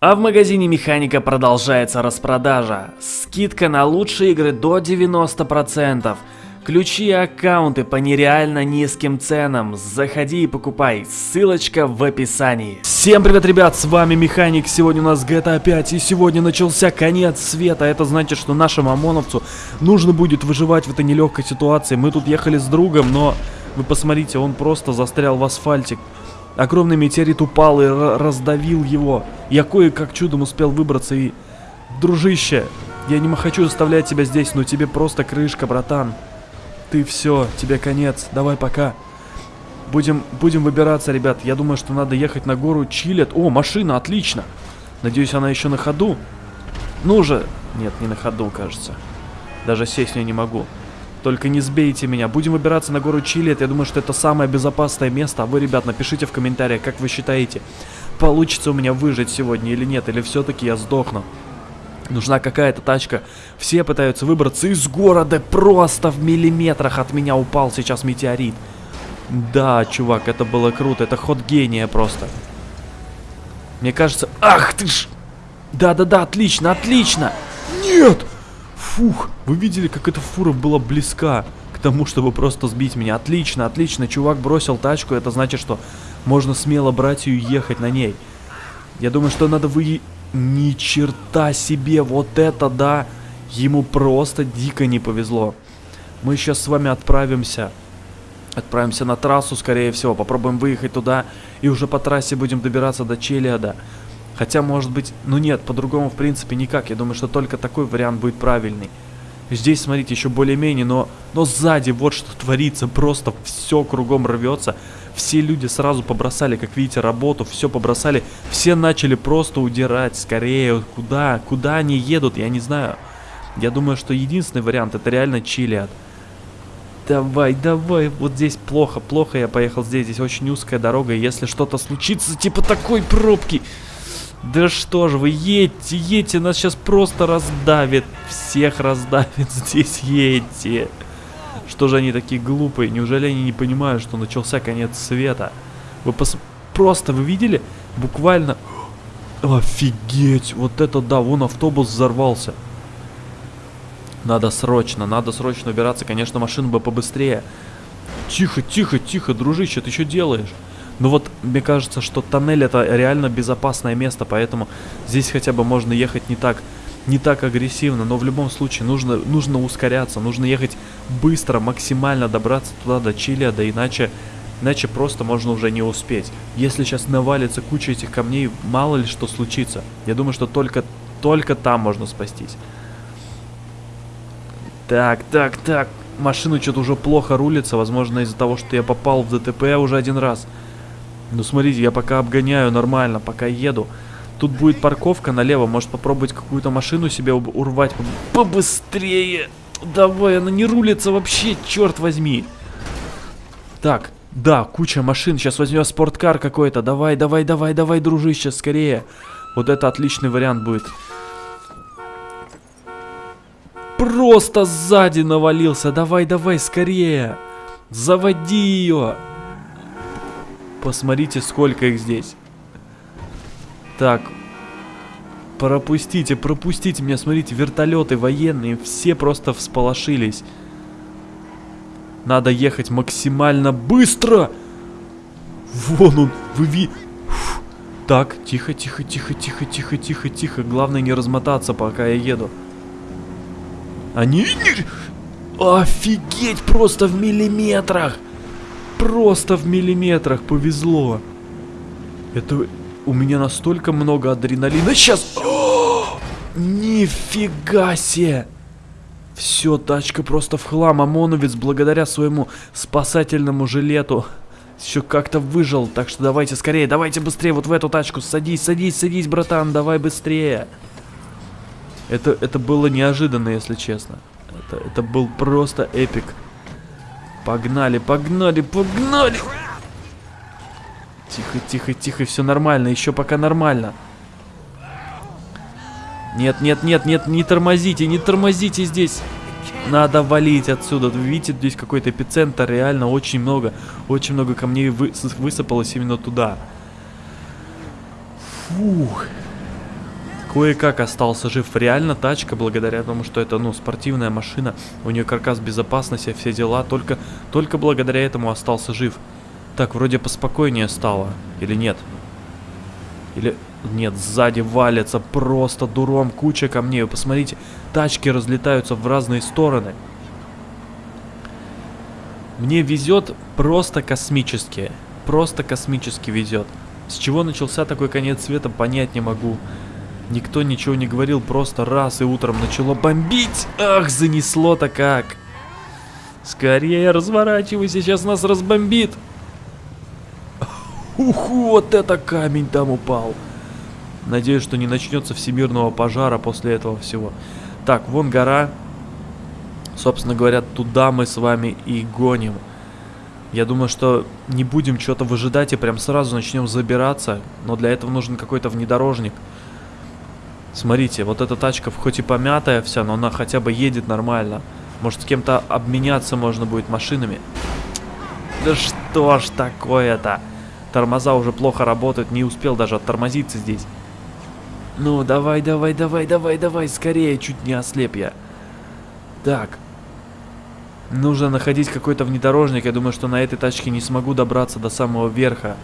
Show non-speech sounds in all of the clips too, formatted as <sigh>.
А в магазине Механика продолжается распродажа. Скидка на лучшие игры до 90%. Ключи и аккаунты по нереально низким ценам. Заходи и покупай. Ссылочка в описании. Всем привет, ребят, с вами Механик. Сегодня у нас GTA 5 и сегодня начался конец света. Это значит, что нашему ОМОНовцу нужно будет выживать в этой нелегкой ситуации. Мы тут ехали с другом, но вы посмотрите, он просто застрял в асфальте. Огромный метеорит упал и раздавил его. Я кое-как чудом успел выбраться и... Дружище, я не хочу оставлять тебя здесь, но тебе просто крышка, братан. Ты все, тебе конец, давай пока. Будем, будем выбираться, ребят. Я думаю, что надо ехать на гору Чилет. О, машина, отлично. Надеюсь, она еще на ходу. Ну же. Нет, не на ходу, кажется. Даже сесть в нее не могу. Только не сбейте меня. Будем выбираться на гору Чилет. Я думаю, что это самое безопасное место. А вы, ребят, напишите в комментариях, как вы считаете, получится у меня выжить сегодня или нет, или все-таки я сдохну. Нужна какая-то тачка. Все пытаются выбраться из города. Просто в миллиметрах от меня упал сейчас метеорит. Да, чувак, это было круто. Это ход гения просто. Мне кажется... Ах ты ж! Да-да-да, отлично, отлично! Нет! Фух, вы видели, как эта фура была близка тому, чтобы просто сбить меня. Отлично, отлично, чувак бросил тачку, это значит, что можно смело брать ее и ехать на ней. Я думаю, что надо вы... Ни черта себе, вот это да! Ему просто дико не повезло. Мы сейчас с вами отправимся. Отправимся на трассу, скорее всего. Попробуем выехать туда. И уже по трассе будем добираться до Челиада. Хотя, может быть, ну нет, по-другому в принципе никак. Я думаю, что только такой вариант будет правильный. Здесь, смотрите, еще более-менее, но, но сзади вот что творится. Просто все кругом рвется. Все люди сразу побросали, как видите, работу, все побросали. Все начали просто удирать скорее. Куда? Куда они едут? Я не знаю. Я думаю, что единственный вариант это реально Чилиад. Давай, давай. Вот здесь плохо, плохо я поехал здесь. Здесь очень узкая дорога. Если что-то случится, типа такой пробки... Да что же вы, едьте, едьте, нас сейчас просто раздавит. Всех раздавит <laughs> здесь, едьте. Что же они такие глупые? Неужели они не понимают, что начался конец света? Вы пос... Просто, вы видели? Буквально... <gasps> Офигеть, вот это да, вон автобус взорвался. Надо срочно, надо срочно убираться. Конечно, машину бы побыстрее. Тихо, тихо, тихо, дружище, ты что делаешь? Ну вот, мне кажется, что тоннель это реально безопасное место, поэтому здесь хотя бы можно ехать не так, не так агрессивно, но в любом случае нужно, нужно ускоряться, нужно ехать быстро, максимально добраться туда до Чили, да иначе, иначе просто можно уже не успеть. Если сейчас навалится куча этих камней, мало ли что случится. Я думаю, что только, только там можно спастись. Так, так, так. Машина что-то уже плохо рулится, возможно из-за того, что я попал в ДТП уже один раз. Ну смотрите, я пока обгоняю нормально, пока еду. Тут будет парковка налево, может попробовать какую-то машину себе урвать побыстрее. Давай, она не рулится вообще, черт возьми. Так, да, куча машин, сейчас возьмем спорткар какой-то. Давай, давай, давай, давай, дружище, скорее. Вот это отличный вариант будет. Просто сзади навалился, давай, давай, скорее. Заводи ее. Посмотрите, сколько их здесь. Так. Пропустите, пропустите меня. Смотрите, вертолеты военные. Все просто всполошились. Надо ехать максимально быстро. Вон он. Вы ви... Так, тихо, тихо, тихо, тихо, тихо, тихо, тихо. Главное не размотаться, пока я еду. Они... Офигеть, просто в миллиметрах. Просто в миллиметрах повезло. Это у меня настолько много адреналина. Сейчас! О, нифига себе! Все, тачка просто в хлам. ОМОНовец благодаря своему спасательному жилету еще как-то выжил. Так что давайте скорее, давайте быстрее вот в эту тачку. Садись, садись, садись, братан, давай быстрее. Это, это было неожиданно, если честно. Это, это был просто эпик. Погнали, погнали, погнали! Тихо, тихо, тихо, все нормально, еще пока нормально. Нет, нет, нет, нет, не тормозите, не тормозите здесь. Надо валить отсюда. Вы видите, здесь какой-то эпицентр, реально очень много, очень много камней вы, высыпалось именно туда. Фух. Кое-как остался жив. Реально тачка, благодаря тому, что это, ну, спортивная машина. У нее каркас безопасности, все дела. Только, только благодаря этому остался жив. Так, вроде поспокойнее стало. Или нет? Или... Нет, сзади валится просто дуром куча камней. Вы посмотрите, тачки разлетаются в разные стороны. Мне везет просто космически. Просто космически везет. С чего начался такой конец света, понять не могу. Никто ничего не говорил, просто раз и утром начало бомбить. Ах, занесло-то как. Скорее разворачивайся, сейчас нас разбомбит. Ух, вот это камень там упал. Надеюсь, что не начнется всемирного пожара после этого всего. Так, вон гора. Собственно говоря, туда мы с вами и гоним. Я думаю, что не будем что-то выжидать и прям сразу начнем забираться. Но для этого нужен какой-то внедорожник. Смотрите, вот эта тачка хоть и помятая вся, но она хотя бы едет нормально. Может, с кем-то обменяться можно будет машинами. Да что ж такое-то? Тормоза уже плохо работают, не успел даже оттормозиться здесь. Ну, давай, давай, давай, давай, давай, скорее, чуть не ослеп я. Так. Нужно находить какой-то внедорожник. Я думаю, что на этой тачке не смогу добраться до самого верха.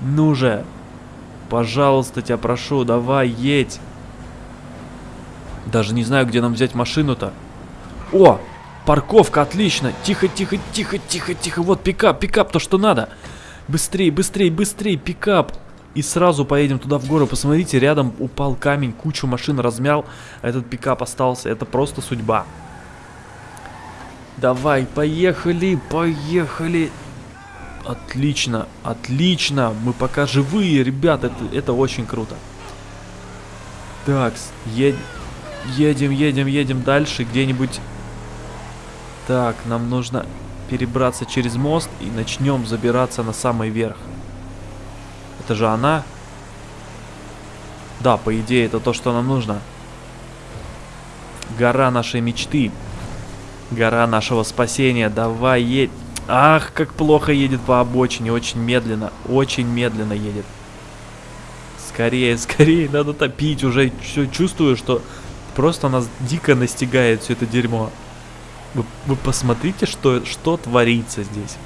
Ну же. Пожалуйста, тебя прошу, давай, едь. Даже не знаю, где нам взять машину-то. О, парковка, отлично. Тихо, тихо, тихо, тихо, тихо. Вот пикап, пикап, то, что надо. Быстрей, быстрей, быстрей, пикап. И сразу поедем туда в гору. Посмотрите, рядом упал камень, кучу машин размял. А этот пикап остался. Это просто судьба. Давай, поехали, поехали. Отлично, отлично. Мы пока живые, ребят. Это, это очень круто. Так, ед... едем, едем, едем дальше. Где-нибудь... Так, нам нужно перебраться через мост и начнем забираться на самый верх. Это же она? Да, по идее, это то, что нам нужно. Гора нашей мечты. Гора нашего спасения. Давай, едь. Ах, как плохо едет по обочине. Очень медленно. Очень медленно едет. Скорее, <laughs> скорее, надо топить. Уже чувствую, что просто нас дико настигает все это дерьмо. Вы, вы посмотрите, что, что творится здесь.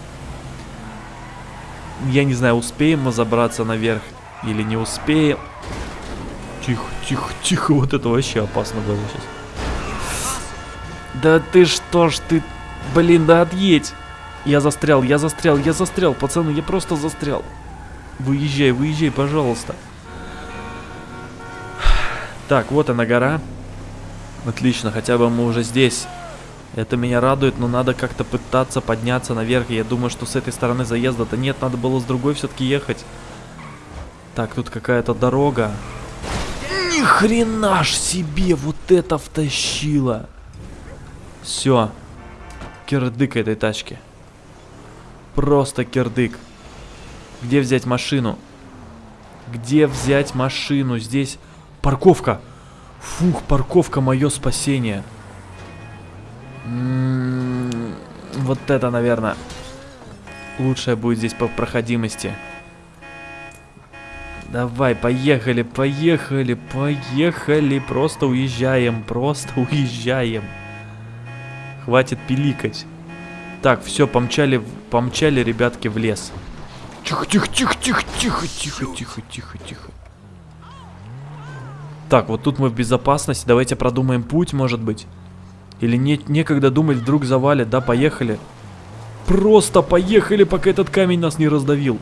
Я не знаю, успеем мы забраться наверх или не успеем. Тихо, тихо, тихо. Вот это вообще опасно было сейчас. Да ты что ж ты... Блин, да отъедь. Я застрял, я застрял, я застрял. Пацаны, я просто застрял. Выезжай, выезжай, пожалуйста. Так, вот она гора. Отлично, хотя бы мы уже здесь. Это меня радует, но надо как-то пытаться подняться наверх. Я думаю, что с этой стороны заезда-то нет, надо было с другой все-таки ехать. Так, тут какая-то дорога. Ни хрена ж себе вот это втащило. Все. Кирдык этой тачки. Просто кирдык. Где взять машину? Где взять машину? Здесь парковка. Фух, парковка мое спасение. М-м-м, вот это, наверное, лучшее будет здесь по проходимости. Давай, поехали, поехали, поехали. Просто уезжаем, просто <laughs> уезжаем. Хватит пиликать. Так, все, помчали, помчали ребятки в лес. Тихо, тихо, тихо, тихо, тихо, тихо, тихо, тихо, тихо. Так, вот тут мы в безопасности. Давайте продумаем путь, может быть. Или не, некогда думать, вдруг завалит. Да, поехали. Просто поехали, пока этот камень нас не раздавил.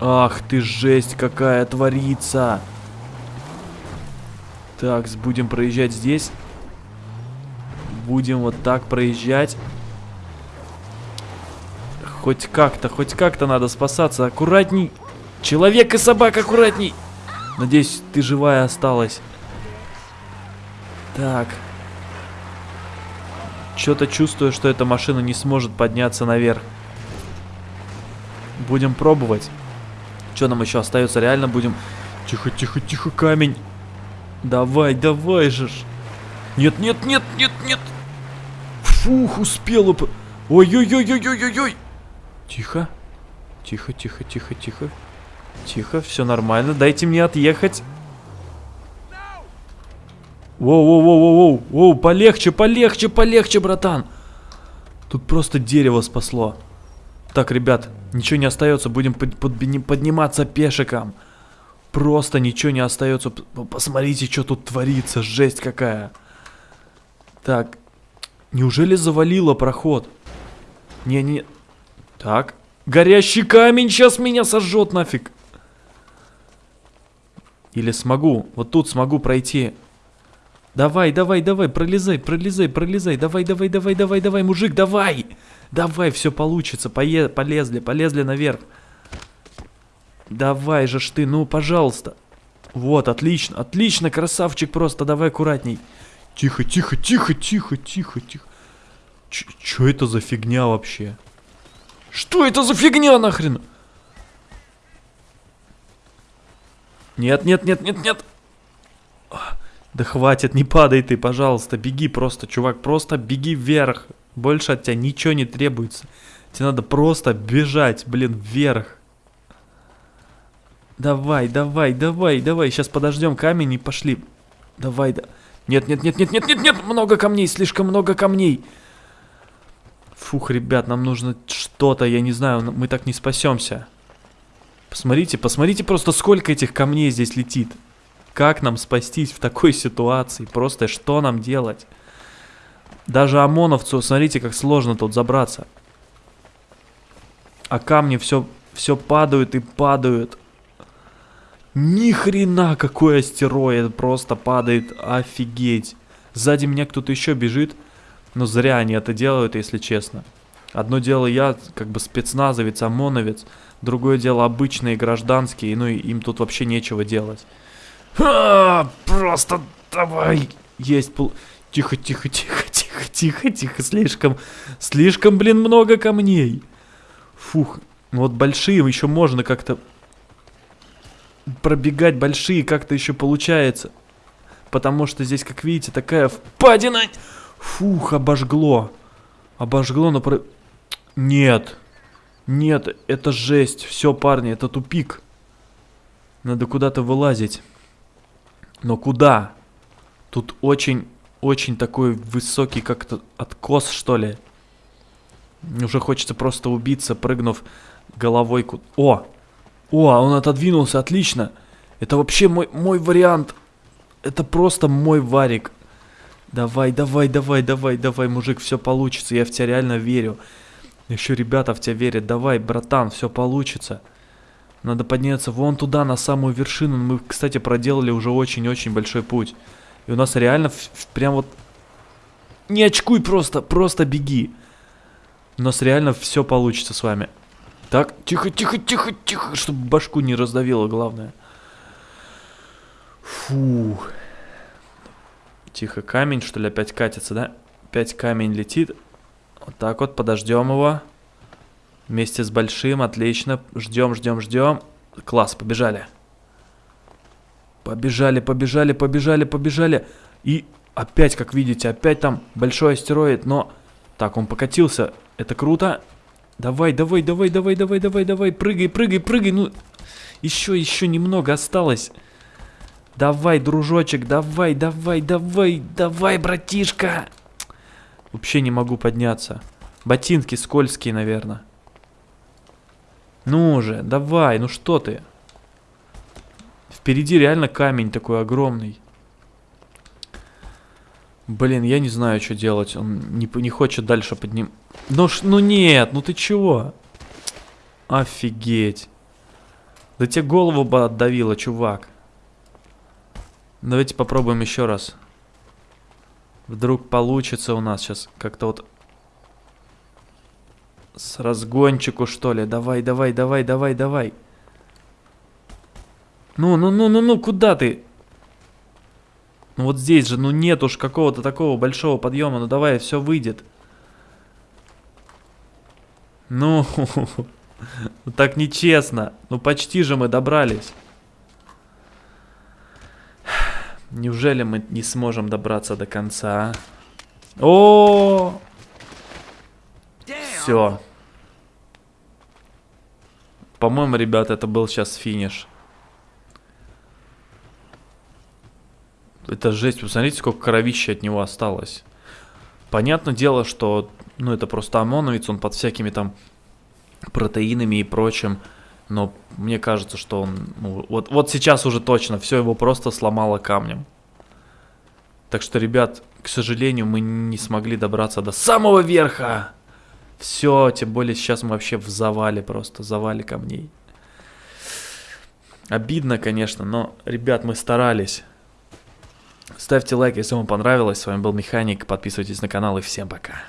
Ах ты жесть какая творится. Так, будем проезжать здесь. Будем вот так проезжать. Хоть как-то, хоть как-то надо спасаться. Аккуратней. Человек и собака, аккуратней. Надеюсь, ты живая осталась. Так. Что-то чувствую, что эта машина не сможет подняться наверх. Будем пробовать. Что нам еще остается? Реально будем... Тихо, тихо, тихо, камень. Давай, давай же. Нет, нет, нет, нет, нет. Фух, успела. Ой-ой-ой-ой-ой-ой-ой. Тихо. Тихо, тихо, тихо, тихо. Тихо, все нормально. Дайте мне отъехать. Воу-воу-воу-воу-воу. Воу, полегче, полегче, полегче, братан. Тут просто дерево спасло. Так, ребят, ничего не остается. Будем под, под, подниматься пешиком. Просто ничего не остается. Посмотрите, что тут творится. Жесть какая. Так. Неужели завалило проход? Не-не. Так. Горящий камень сейчас меня сожжет нафиг. Или смогу. Вот тут смогу пройти. Давай, давай, давай, пролезай, пролезай, пролезай. Давай, давай, давай, давай, давай, мужик, давай. Давай, все получится. Пое полезли, полезли наверх. Давай же ж ты, ну, пожалуйста. Вот, отлично, отлично, красавчик просто, давай аккуратней. Тихо, тихо, тихо, тихо, тихо, тихо. Ч чё это за фигня вообще? Что это за фигня нахрен? Нет, нет, нет, нет, нет. Да хватит, не падай ты, пожалуйста, беги просто, чувак, просто беги вверх. Больше от тебя ничего не требуется. Тебе надо просто бежать, блин, вверх. Давай, давай, давай, давай, сейчас подождем камень и пошли. Давай, да. Нет, нет, нет, нет, нет, нет, нет, много камней, слишком много камней. Фух, ребят, нам нужно что-то, я не знаю, мы так не спасемся. Посмотрите, посмотрите просто, сколько этих камней здесь летит. Как нам спастись в такой ситуации? Просто что нам делать? Даже ОМОНовцу, смотрите, как сложно тут забраться. А камни все, все падают и падают. Ни хрена какой астероид просто падает, офигеть. Сзади меня кто-то еще бежит, но зря они это делают, если честно. Одно дело я, как бы спецназовец, ОМОНовец, другое дело обычные гражданские, ну и им тут вообще нечего делать. А, просто давай. Есть пол... Тихо, тихо, тихо, тихо, тихо, тихо. Слишком, слишком, блин, много камней. Фух. Ну вот большие еще можно как-то... Пробегать большие как-то еще получается. Потому что здесь, как видите, такая впадина. Фух, обожгло. Обожгло, но... Про... Нет. Нет, это жесть. Все, парни, это тупик. Надо куда-то вылазить. Но куда? Тут очень, очень такой высокий как-то откос, что ли. Уже хочется просто убиться, прыгнув головой. Ку... О! О, он отодвинулся, отлично. Это вообще мой, мой вариант. Это просто мой варик. Давай, давай, давай, давай, давай, мужик, все получится. Я в тебя реально верю. Еще ребята в тебя верят. Давай, братан, все получится. Надо подняться вон туда, на самую вершину. Мы, кстати, проделали уже очень-очень большой путь. И у нас реально прям вот... Не очкуй просто, просто беги. У нас реально все получится с вами. Так, тихо, тихо, тихо, тихо, чтобы башку не раздавило, главное. Фу. Тихо, камень, что ли, опять катится, да? Опять камень летит. Вот так вот, подождем его. Вместе с большим, отлично. Ждем, ждем, ждем. Класс, побежали. Побежали, побежали, побежали, побежали. И опять, как видите, опять там большой астероид, но... Так, он покатился. Это круто. Давай, давай, давай, давай, давай, давай, давай. Прыгай, прыгай, прыгай. Ну, еще, еще немного осталось. Давай, дружочек, давай, давай, давай, давай, братишка. Вообще не могу подняться. Ботинки скользкие, наверное. Ну же, давай, ну что ты? Впереди реально камень такой огромный. Блин, я не знаю, что делать. Он не, не хочет дальше подним... Ну, ш, ну нет, ну ты чего? Офигеть. Да тебе голову бы отдавило, чувак. Давайте попробуем еще раз. Вдруг получится у нас сейчас как-то вот с разгончику, что ли. Давай, давай, давай, давай, давай. Ну, ну, ну, ну, ну, куда ты? Ну вот здесь же, ну нет уж какого-то такого большого подъема. Ну давай, все выйдет. Ну, <laughs> так нечестно. Ну почти же мы добрались. Неужели мы не сможем добраться до конца? А? О! Все. По-моему, ребят, это был сейчас финиш. Это жесть, посмотрите, сколько кровища от него осталось. Понятное дело, что, ну, это просто ОМОНовец, он под всякими там протеинами и прочим. Но мне кажется, что он, ну, вот, вот сейчас уже точно, все его просто сломало камнем. Так что, ребят, к сожалению, мы не смогли добраться до самого верха. Все, тем более сейчас мы вообще в завале просто, завале камней. Обидно, конечно, но, ребят, мы старались. Ставьте лайк, если вам понравилось. С вами был Механик. Подписывайтесь на канал и всем пока.